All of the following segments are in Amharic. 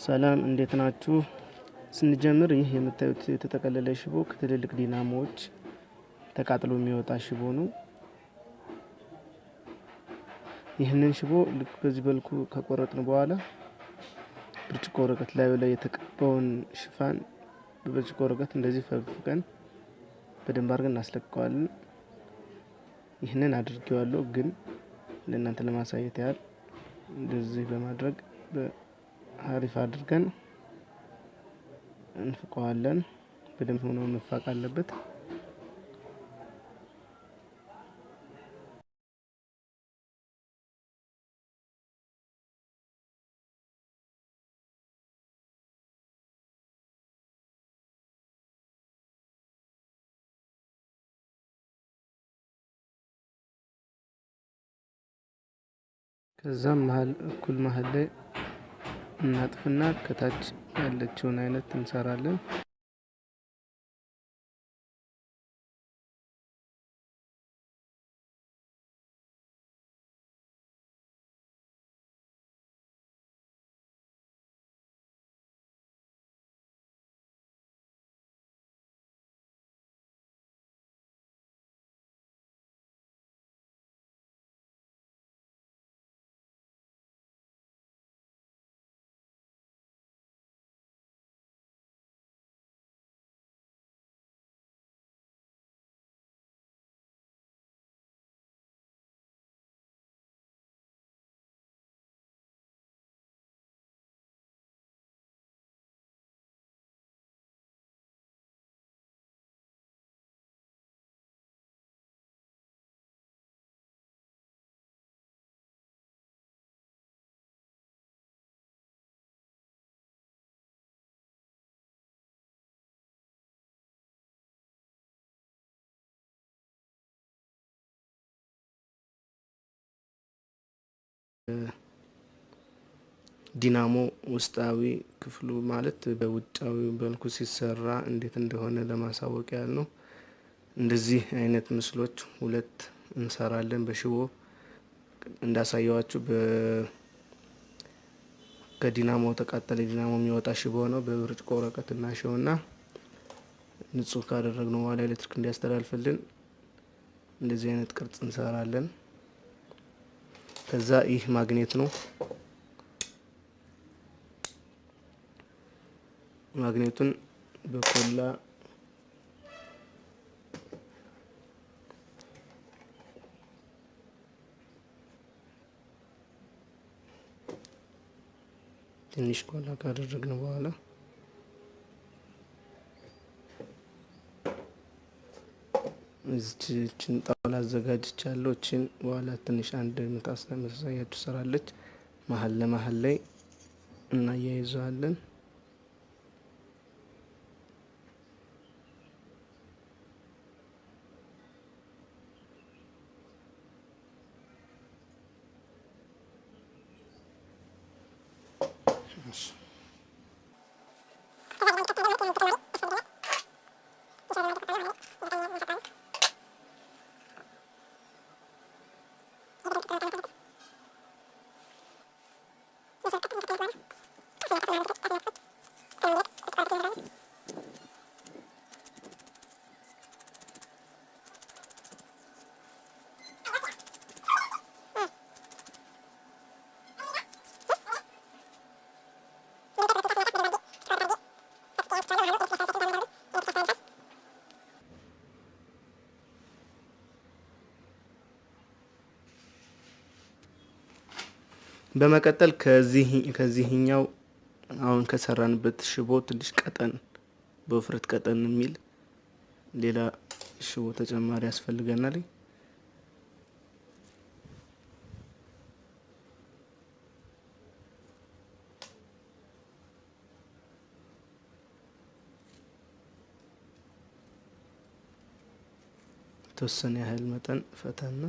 ሰላም እንዴት ናችሁ? ስንጀምር ይህ የምታዩት የተጠቀለለ ሽቦ ከትልልቅ ዲናሞዎች ተቃጥሎ የሚወጣ ሽቦ ነው። ይህንን ሽቦ ልክ በዚህ በልኩ ከቆረጥን በኋላ ብርጭቆ ወረቀት ላዩ ላይ የተቀባውን ሽፋን በብርጭቆ ወረቀት እንደዚህ ፈቅፍቀን በደንብ አድርገን እናስለቅቀዋለን። ይህንን አድርጌዋለሁ፣ ግን ለእናንተ ለማሳየት ያህል እንደዚህ በማድረግ አሪፍ አድርገን እንፍቀዋለን። በደንብ ሆኖ መፋቅ አለበት። ከዛም መሀል እኩል መሀል ላይ እናጥፍና ከታች ያለችውን አይነት እንሰራለን። ዲናሞ ውስጣዊ ክፍሉ ማለት በውጫዊ መልኩ ሲሰራ እንዴት እንደሆነ ለማሳወቅ ያህል ነው። እንደዚህ አይነት ምስሎች ሁለት እንሰራለን በሽቦ እንዳሳየዋችሁ ከዲናሞ ተቃጠለ ዲናሞ የሚወጣ ሽቦ ነው። በብርጭቆ ወረቀት እናሸውና ንጹህ ካደረግነው በኋላ ኤሌክትሪክ እንዲያስተላልፍልን እንደዚህ አይነት ቅርጽ እንሰራለን። ከዛ ይህ ማግኔት ነው። ማግኔቱን በኮላ ትንሽ ኮላ ካደረግን በኋላ እዚችን ጣውላ አዘጋጅቻለሁ። እችን በኋላ ትንሽ አንድ መሳያችሁ ትሰራለች። መሀል ለመሀል ላይ እናያይዘዋለን። በመቀጠል ከዚህኛው አሁን ከሰራንበት ሽቦ ትንሽ ቀጠን በውፍረት ቀጠን የሚል ሌላ ሽቦ ተጨማሪ ያስፈልገናል። የተወሰነ ያህል መጠን ፈታና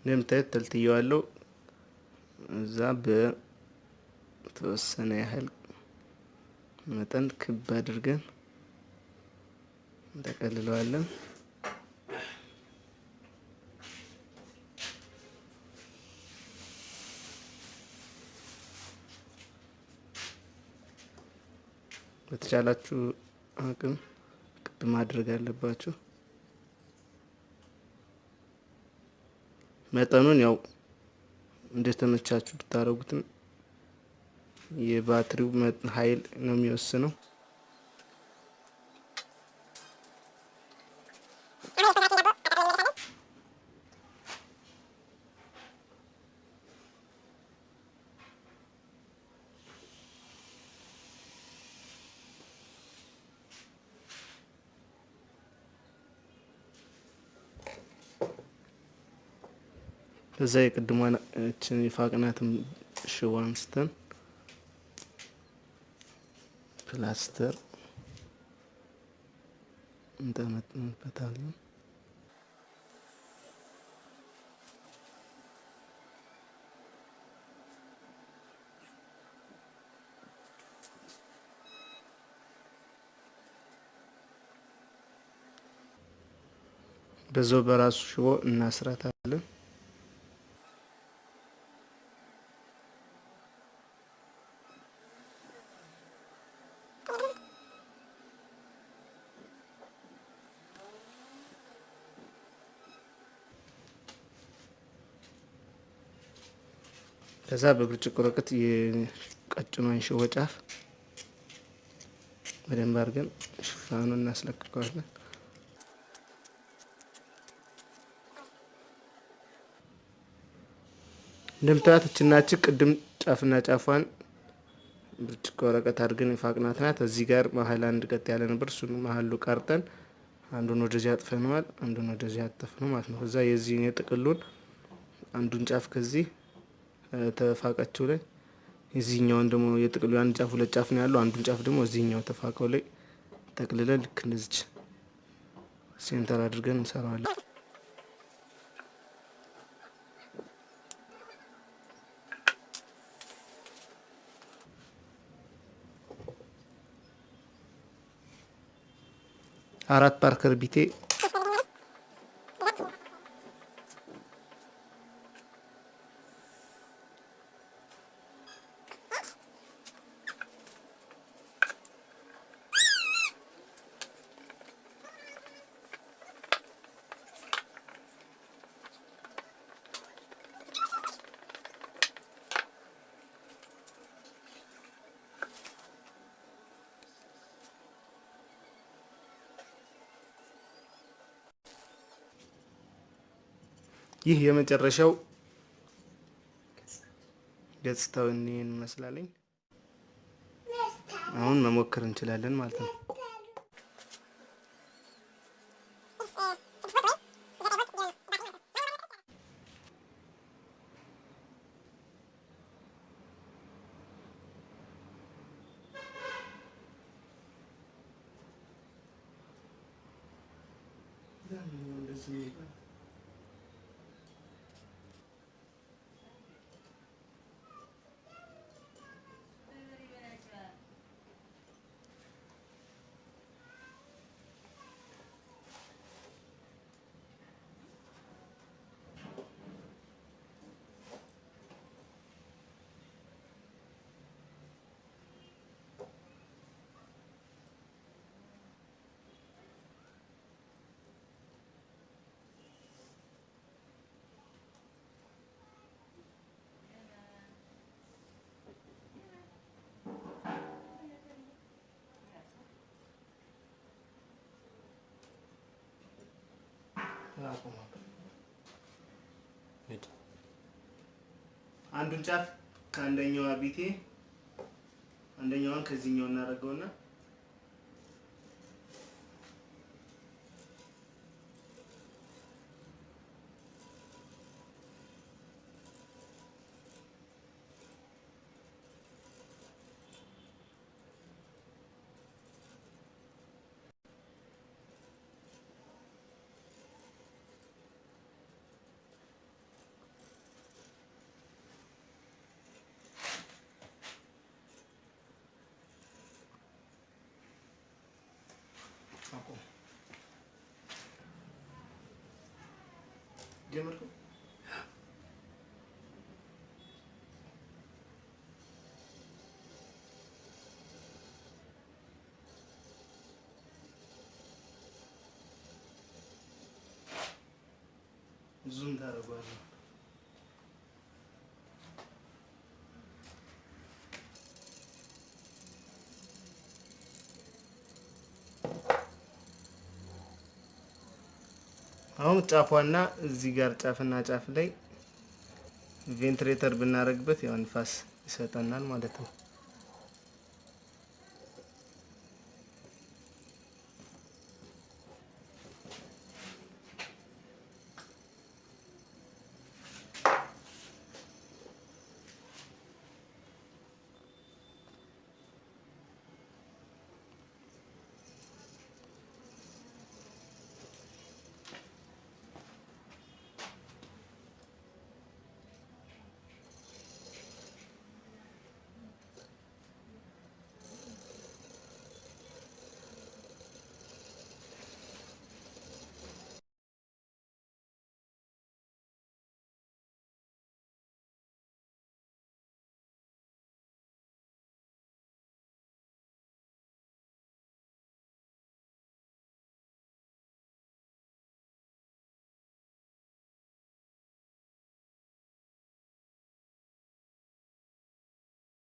እንደምታዩት ተልትየዋለው። እዛ በተወሰነ ያህል መጠን ክብ አድርገን እንጠቀልለዋለን። በተቻላችሁ አቅም ክብ ማድረግ አለባችሁ። መጠኑን ያው እንደተመቻችሁ ብታደርጉትም የባትሪው ኃይል ነው የሚወስነው። ከዛ የቅድሟን እችን የፋቅናትን ሽቦ አንስተን ፕላስተር እንጠመጥምበታለን። በዛው በራሱ ሽቦ እናስራታለን። ከዛ በብርጭቆ ወረቀት የቀጭኗን ሽቦ ጫፍ በደንብ አድርገን ሽፋኑን እናስለቅቀዋለን። እንደምታዩት እችናችን ቅድም ጫፍና ጫፏን ብርጭቆ ወረቀት አድርገን የፋቅናት ናት። እዚህ ጋር መሀል አንድ ቀጥ ያለ ነበር። እሱን መሀሉ ቀርጠን አንዱን ወደዚህ አጥፈነዋል፣ አንዱን ወደዚህ አጠፍነው ማለት ነው። እዛ የዚህን የጥቅሉን አንዱን ጫፍ ከዚህ ተፋቀችው ላይ የዚህኛውን ደግሞ የጥቅሉ አንድ ጫፍ ሁለት ጫፍ ነው ያለው። አንዱን ጫፍ ደግሞ እዚህኛው ተፋቀው ላይ ጠቅልለን ልክ እንደዚች ሴንተር አድርገን እንሰራዋለን። አራት ፓርከር ቢቴ ይህ የመጨረሻው ገጽታው ይህን ይመስላለኝ። አሁን መሞከር እንችላለን ማለት ነው። አንዱን ጫፍ ከአንደኛዋ ቢቴ አንደኛዋን ከዚህኛው እናደርገውና दिया मेरे को? जूम धारा አሁን ጫፏና እዚህ ጋር ጫፍና ጫፍ ላይ ቬንትሬተር ብናደርግበት ያው ንፋስ ይሰጠናል ማለት ነው።